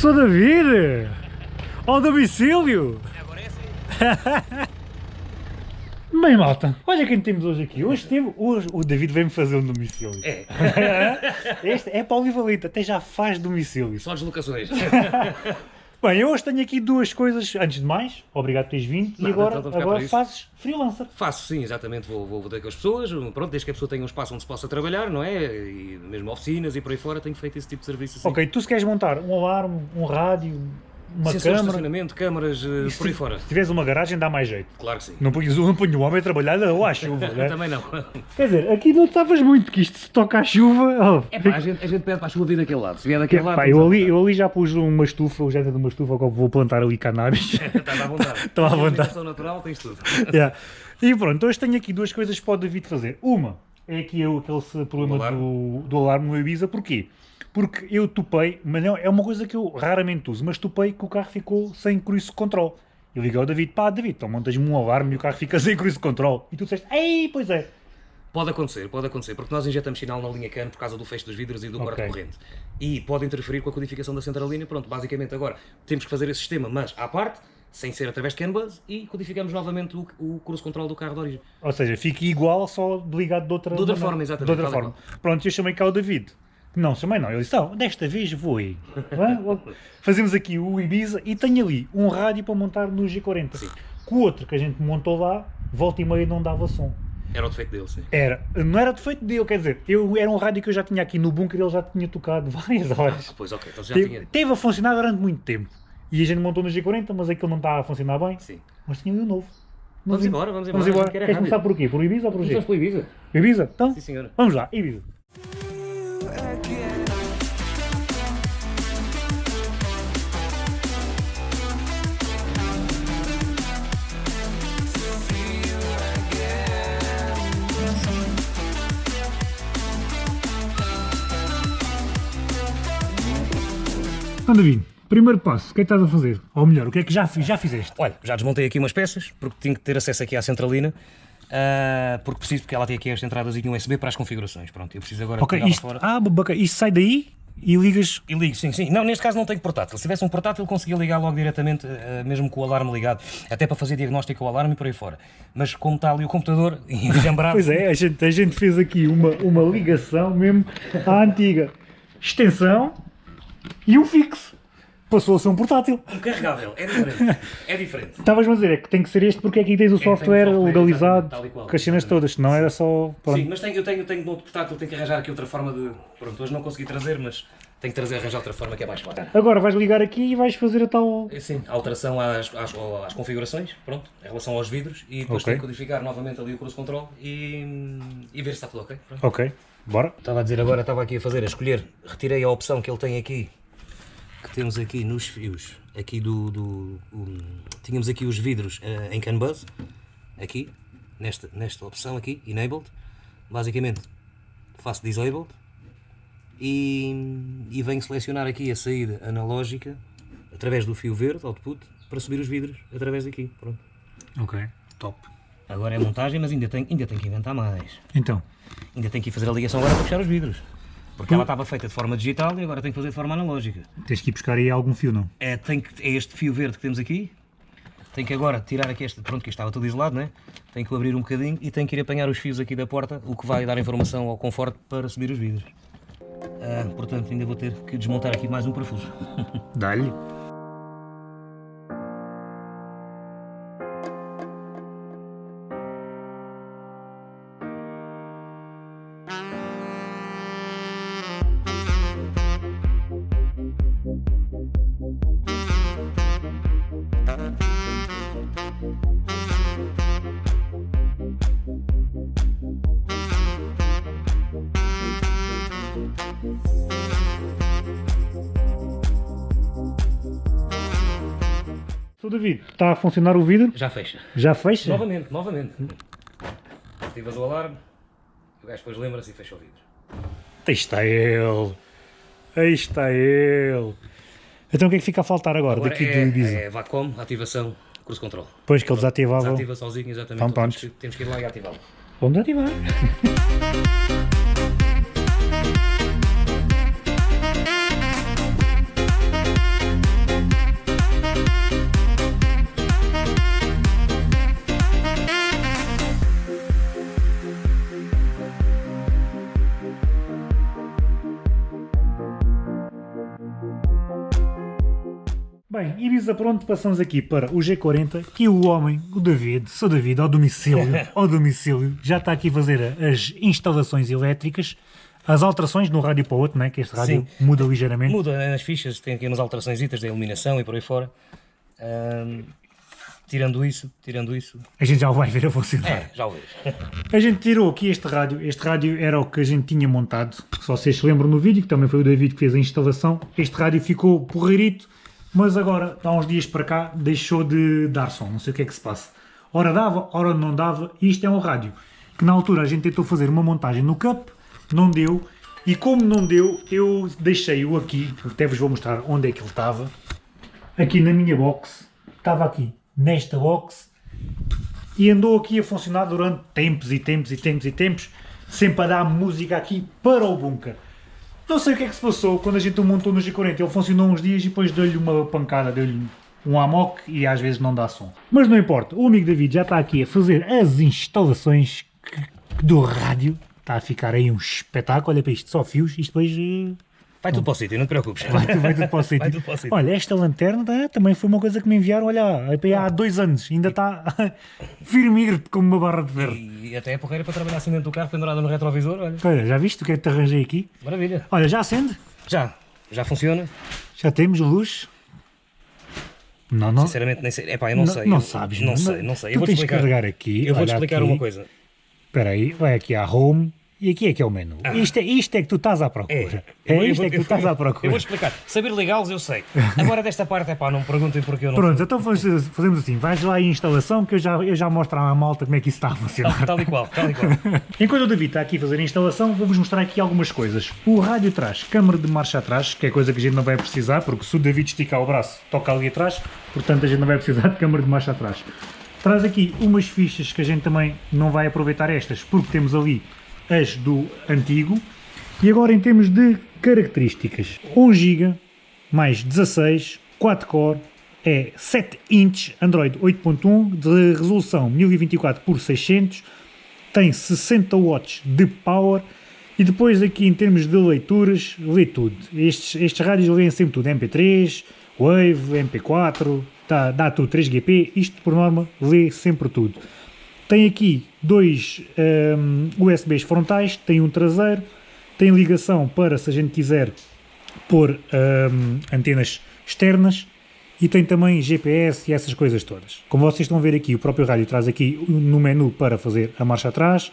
Sou David! Ao domicílio! Agora é assim. Bem, malta, olha quem temos hoje aqui. Hoje, teve, hoje o David veio-me fazer um domicílio. É, Este é polivalente, até já faz domicílio. só deslocações. Bem, eu hoje tenho aqui duas coisas. Antes de mais, obrigado por teres vindo. e Nada, agora, então, agora fazes freelancer. Faço sim, exatamente, vou, vou, vou ter com as pessoas, pronto, desde que a pessoa tenha um espaço onde se possa trabalhar, não é? E mesmo oficinas e por aí fora, tenho feito esse tipo de serviço assim. Ok, tu se queres montar um alarme, um rádio, uma Sensores de câmara. estacionamento, câmaras, eh, e por aí fora. Se tiveres uma garagem, dá mais jeito. Claro que sim. Não ponhas, não ponho o homem a trabalhar ou à chuva, né? Também não. Quer dizer, aqui não estavas muito, que isto se toca à chuva. Oh, É pá, a gente, a gente pede para a chuva vir daquele lado. Se vier daquele lado. Pá, eu, ali, eu ali já pus uma estufa, o género de uma estufa, agora vou plantar ali cannabis. Estás à vontade. Estou à vontade. natural, tens tudo. Yeah. E pronto, hoje tenho aqui duas coisas que pode o David fazer. Uma é aqui aquele problema Do alarme. do, do alarme no Ibiza. Porquê? Porque eu topei, mas não, é uma coisa que eu raramente uso, mas topei que o carro ficou sem cruise control. Eu liguei ao David, pá, David, então montas-me um alarme e o carro fica sem cruise control. E tu disseste, ei, pois é. Pode acontecer, pode acontecer, porque nós injetamos sinal na linha CAN por causa do fecho dos vidros e do Ok. corte corrente. E pode interferir com a codificação da centralina. Pronto, basicamente agora temos que fazer esse sistema, mas à parte, sem ser através de CAN bus, e codificamos novamente o, o cruise control do carro de origem. Ou seja, fica igual, só ligado de outra, De outra forma, exatamente, De outra forma. Pronto, eu chamei cá o David. Não, chamei não. Ele disse, não, desta vez vou aí. Fazemos aqui o Ibiza e tenho ali um rádio para montar no G40. Sim. Com o outro que a gente montou lá, volta e meia não dava som. Era o defeito dele, sim. Era, não era defeito dele, quer dizer, eu, era um rádio que eu já tinha aqui no bunker ele já tinha tocado várias horas. Pois ok, então já Teve, tinha. teve a funcionar durante muito tempo. E a gente montou no G40, mas aquilo não estava a funcionar bem. Sim. Mas tinha um novo. Vamos embora, vamos embora. Vamos embora. a gente quer Queres rádio. começar por quê? Por Ibiza ou por G? Começamos pelo Ibiza? Ibiza? Então, Sim, senhora. vamos lá, Ibiza. David, primeiro passo, o que é que estás a fazer? Ou melhor, o que é que já, já fizeste? Olha, já desmontei aqui umas peças, porque tinha que ter acesso aqui à centralina, ah, porque preciso, porque ela tem aqui as entradas e um USB para as configurações. Pronto, eu preciso agora Ok, isto, fora. ah, bacana, isto sai daí e ligas. E ligo, sim, sim. Não, neste caso não tenho portátil. Se tivesse um portátil, conseguia ligar logo diretamente, eh, mesmo com o alarme ligado, até para fazer diagnóstico ao alarme e por aí fora. Mas como está ali o computador, enjambrado, Pois é, a gente, a gente fez aqui uma, uma ligação mesmo à antiga extensão e um fixo. Passou a ser um portátil. um carregável, é diferente. É diferente. Estavas-me a dizer, é que tem que ser este porque aqui tens o o software software, legalizado com as cenas todas, senão era só. pronto. Sim, mas tenho, eu tenho, tenho outro portátil, tenho que arranjar aqui outra forma de. Pronto, hoje não consegui trazer, mas tenho que trazer, arranjar outra forma que é mais fácil. Agora vais ligar aqui e vais fazer a tal. É, Sim, alteração às, às, às configurações, pronto, em relação aos vidros, e depois Ok. tenho que codificar novamente ali o cruise control e, e ver se está tudo ok. Pronto. Ok, bora. Estava a dizer agora, estava aqui a fazer, a escolher, retirei a opção que ele tem aqui, que temos aqui nos fios, aqui do, do um, tínhamos aqui os vidros eh, em CAN bus, aqui, nesta, nesta opção aqui, enabled, basicamente faço disabled e, e venho selecionar aqui a saída analógica através do fio verde, output, para subir os vidros através daqui, pronto. Ok, top. Agora é montagem, mas ainda tenho, ainda tenho que inventar mais. Então, Ainda tenho que ir fazer a ligação agora para fechar os vidros. Porque ela estava feita de forma digital e agora tenho que fazer de forma analógica. tens que ir buscar aí algum fio, não? É, tem que, é este fio verde que temos aqui. Tenho que agora tirar aqui este, pronto, que estava tudo isolado, né? Tenho que abrir um bocadinho e tenho que ir apanhar os fios aqui da porta, o que vai dar informação ao conforto para subir os vidros. Ah, portanto, ainda vou ter que desmontar aqui mais um parafuso. Dá-lhe. David, está a funcionar o vidro? Já fecha. Já fecha? Novamente, novamente. Ativas o alarme, o gajo depois lembra-se e fecha o vidro. Aí está ele. Aí está ele. Então o que é que fica a faltar agora, Agora daqui é, do Ibiza? é VACOM, ativação, cruise control. Depois que ele desativava. Desativa sozinho, exatamente. Então, temos, que, temos que ir lá e ativá-lo. Vamos ativar. Bem, Ibiza pronto, passamos aqui para o G40, que o homem, o David, sou David, ao domicílio, ao domicílio, já está aqui a fazer as instalações elétricas, as alterações de um rádio para o outro, né? que este rádio Sim. muda ligeiramente. Muda né, nas fichas, tem aqui umas alterações da iluminação e por aí fora. Tirando isso, tirando isso. A gente já o vai ver a funcionar. É, já o vejo. A gente tirou aqui este rádio, este rádio era o que a gente tinha montado, se vocês se lembram no vídeo, que também foi o David que fez a instalação, este rádio ficou porreirito, mas agora, há uns dias para cá, deixou de dar som, não sei o que é que se passa. Ora dava, ora não dava, e isto é um rádio, que na altura a gente tentou fazer uma montagem no Cup, não deu, e como não deu, eu deixei-o aqui, até vos vou mostrar onde é que ele estava, aqui na minha box, estava aqui, nesta box, e andou aqui a funcionar durante tempos e tempos e tempos e tempos, sempre a dar música aqui para o bunker. Não sei o que é que se passou quando a gente o montou no G40, ele funcionou uns dias e depois deu-lhe uma pancada, deu-lhe um amok e às vezes não dá som. Mas não importa, o amigo David já está aqui a fazer as instalações do rádio, está a ficar aí um espetáculo, olha para isto, só fios, isto depois eh, Vai tudo para o sítio, não te preocupes. Vai, tudo- vai tudo para o sítio. Olha, esta lanterna tá, também foi uma coisa que me enviaram, olha, há dois anos, ainda está firme como uma barra de ferro. E até é porreira para trabalhar assim dentro do carro, pendurada no retrovisor, olha. Olha, já viste o que é que te arranjei aqui? Maravilha. Olha, já acende? Já, já funciona. Já temos luz? Não, não. Sinceramente, nem sei. Epá, eu não, sei. Não Eu- sabes, Não não. sei, não sei. Tu Eu vou-te tens explicar. carregar aqui. Eu vou-te explicar aqui. uma coisa. Espera aí, vai aqui à Home e aqui é que é o menu. Isto, é, isto é que tu estás à procura. É, vou- eu isto vou- é que tu estás vou- à procura. Eu vou-te explicar. Saber ligá-los eu sei. Agora desta parte, é pá, não me perguntem porque eu não Pronto, então fazemos fazemos assim, vais lá em instalação que eu já, eu já mostro à malta como é que isso está a funcionar. Tal, tal e qual, tal e qual. Enquanto o David está aqui a fazer a instalação, vou-vos mostrar aqui algumas coisas. O rádio traz câmara de marcha atrás, que é coisa que a gente não vai precisar, porque se o David esticar o braço, toca ali atrás, portanto a gente não vai precisar de câmara de marcha atrás. Traz aqui umas fichas que a gente também não vai aproveitar estas, porque temos ali as do antigo. E agora em termos de características, 1 GB, mais 16, 4 core, é 7 inch, Android 8.1, de resolução 1024 por 600, tem 60 watts de power e depois aqui em termos de leituras, lê tudo. Estes, estes rádios leem sempre tudo, MP3, Wave, MP4, dá, dá tudo, 3GP, isto por norma lê sempre tudo. Tem aqui dois hum, USBs frontais, tem um traseiro, tem ligação para se a gente quiser pôr hum, antenas externas e tem também GPS e essas coisas todas. Como vocês estão a ver aqui, o próprio rádio traz aqui no menu para fazer a marcha atrás,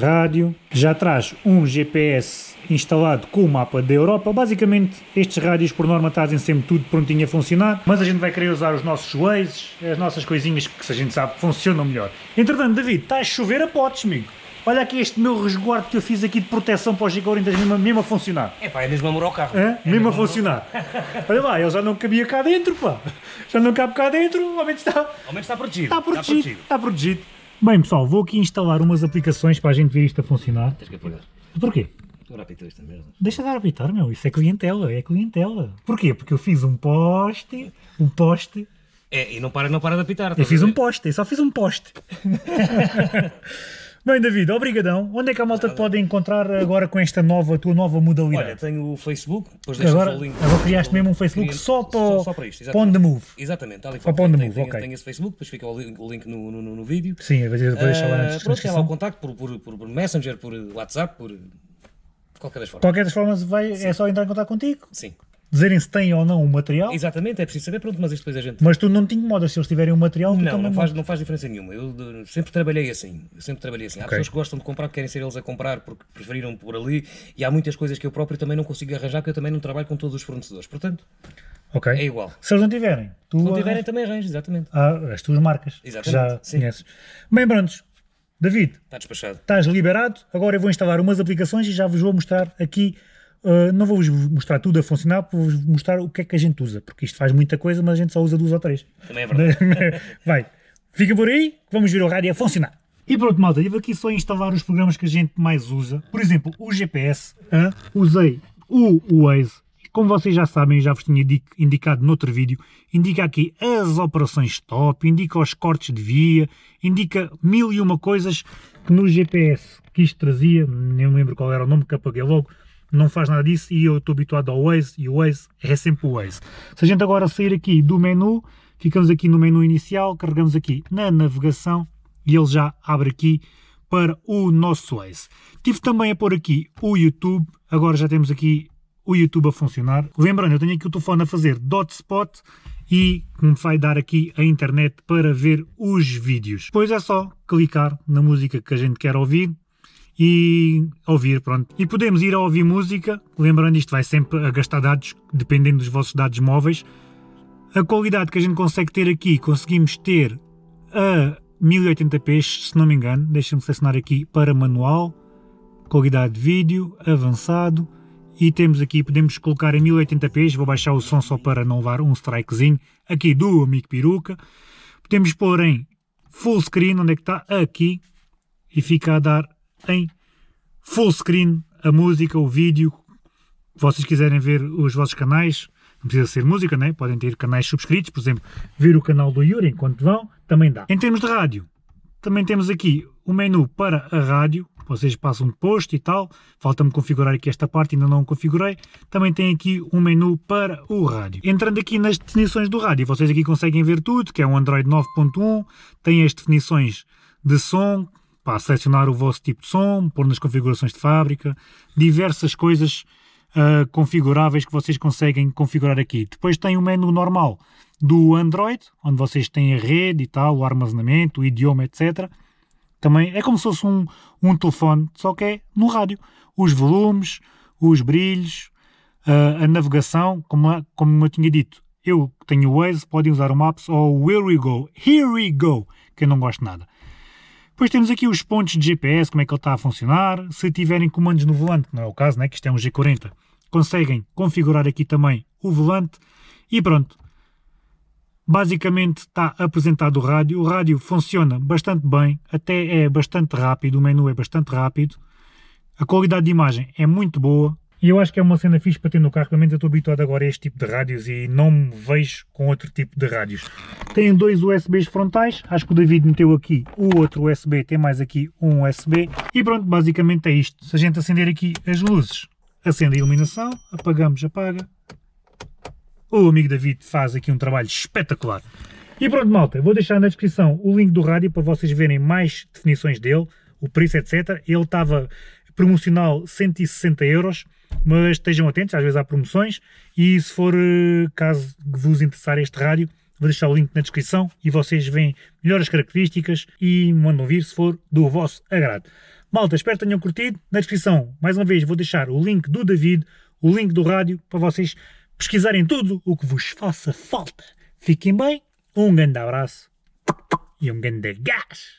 rádio, já traz um GPS instalado com o mapa da Europa. Basicamente, estes rádios por norma trazem sempre tudo prontinho a funcionar, mas a gente vai querer usar os nossos Waze, as nossas coisinhas que se a gente sabe que funcionam melhor. Entretanto, David, está a chover a potes, amigo. Olha aqui este meu resguardo que eu fiz aqui de proteção para os G40 mesmo, mesmo a funcionar. Epá, é mesmo amor ao carro. Hã? É mesmo a funcionar. Olha lá, ele já não cabia cá dentro, pá. Já não cabe cá dentro, ao menos está, Ao menos está protegido. está protegido. Está protegido. Bem, pessoal, vou aqui instalar umas aplicações para a gente ver isto a funcionar. Tens que apagar. Porquê? Agora apitou esta merda. Deixa de apitar, meu. Isso é clientela, é clientela. Porquê? Porque eu fiz um poste, um poste. É, e não para, não para de apitar. Eu estás fiz a um poste, eu só fiz um poste. Bem, David, obrigadão. Onde é que a malta te pode encontrar agora com esta nova, tua nova Olha, modalidade? tenho o Facebook, depois deixo agora, o link. agora criaste mesmo um Facebook só para, o- só para isto, para on the move. Exatamente, tal e Só qual. para on the move, ok. tenho esse Facebook, depois fica o link, o link no, no, no, no vídeo. Sim, vou deixar lá na Ah, pronto, é lá o descrição. contacto por, por, por, por Messenger, por WhatsApp, por qualquer das formas. Qualquer das formas, vai, é só entrar em contato contigo, Sim, dizerem se têm ou não o material, exatamente, é preciso saber, pronto, mas isto depois a gente. mas tu não te incomodas se eles tiverem o material, Não, não faz, não faz diferença nenhuma. Eu de- sempre trabalhei assim. Sempre trabalhei assim. Há Ok. pessoas que gostam de comprar, que querem ser eles a comprar porque preferiram por ali, e há muitas coisas que eu próprio também não consigo arranjar, porque eu também não trabalho com todos os fornecedores. Portanto, Ok. é igual. Se eles não tiverem, tu Se não tiverem, arranjas- também arranjo, exatamente. Ah, as tuas marcas, que Exatamente, já sim. conheces. Bem, prontos. David, Está despachado. estás liberado. Agora eu vou instalar umas aplicações e já vos vou mostrar aqui. Uh, não vou-vos mostrar tudo a funcionar, vou-vos mostrar o que é que a gente usa, porque isto faz muita coisa, mas a gente só usa duas ou três. Também é verdade. Vai, fica por aí, vamos ver o rádio a funcionar. E pronto, malta, tive aqui só instalar os programas que a gente mais usa. Por exemplo, o GPS, hã? usei o Waze. Como vocês já sabem, já vos tinha indi- indicado noutro vídeo, indica aqui as operações stop, indica os cortes de via, indica mil e uma coisas que no GPS que isto trazia, nem me lembro qual era o nome que apaguei logo, não faz nada disso e eu estou habituado ao Waze e o Waze é sempre o Waze. Se a gente agora sair aqui do menu, ficamos aqui no menu inicial, carregamos aqui na navegação e ele já abre aqui para o nosso Waze. Tive também a pôr aqui o YouTube, agora já temos aqui o YouTube a funcionar. Lembrando, eu tenho aqui o telefone a fazer dotspot e me vai dar aqui a internet para ver os vídeos. Depois é só clicar na música que a gente quer ouvir e ouvir, pronto. E podemos ir a ouvir música, lembrando isto vai sempre a gastar dados, dependendo dos vossos dados móveis. A qualidade que a gente consegue ter aqui, conseguimos ter a 1080p, se não me engano, deixem-me selecionar aqui para manual, qualidade de vídeo, avançado, e temos aqui, podemos colocar em 1080p, vou baixar o som só para não levar um strikezinho, aqui do amigo peruca, podemos pôr em full screen, onde é que está? Aqui, e fica a dar em full screen a música, o vídeo, vocês quiserem ver os vossos canais, não precisa ser música, né? podem ter canais subscritos, por exemplo, ver o canal do Yuri enquanto vão, também dá. Em termos de rádio, também temos aqui o menu para a rádio, vocês passam de posto e tal, falta-me configurar aqui esta parte, ainda não configurei, também tem aqui um menu para o rádio. Entrando aqui nas definições do rádio, vocês aqui conseguem ver tudo, que é um Android 9.1, tem as definições de som, para selecionar o vosso tipo de som, pôr nas configurações de fábrica, diversas coisas uh, configuráveis que vocês conseguem configurar aqui. Depois tem o menu normal do Android, onde vocês têm a rede e tal, o armazenamento, o idioma, etc. Também é como se fosse um, um telefone, só que é no rádio. Os volumes, os brilhos, a, a navegação, como, como eu tinha dito, eu tenho o Waze, podem usar o Maps ou Here We Go, Here We Go, que eu não gosto nada. Depois temos aqui os pontos de GPS, como é que ele está a funcionar. Se tiverem comandos no volante, não é o caso, né, que isto é um G40, conseguem configurar aqui também o volante. E pronto, Basicamente está apresentado o rádio, o rádio funciona bastante bem, até é bastante rápido, o menu é bastante rápido, a qualidade de imagem é muito boa, e eu acho que é uma cena fixe para ter no carro, pelo menos eu estou habituado agora a este tipo de rádios e não me vejo com outro tipo de rádios. Tem dois USBs frontais, acho que o David meteu aqui o outro USB, tem mais aqui um USB, e pronto, basicamente é isto. Se a gente acender aqui as luzes, acende a iluminação, apagamos, apaga, o amigo David faz aqui um trabalho espetacular. E pronto, malta, vou deixar na descrição o link do rádio para vocês verem mais definições dele, o preço, etc. Ele estava promocional 160 euros, mas estejam atentos, às vezes há promoções, e se for eh, caso vos interessar este rádio, vou deixar o link na descrição e vocês veem melhores características e mandam vir se for do vosso agrado. Malta, espero que tenham curtido. Na descrição, mais uma vez, vou deixar o link do David, o link do rádio, para vocês pesquisarem tudo o que vos faça falta. Fiquem bem, um grande abraço e um grande gás!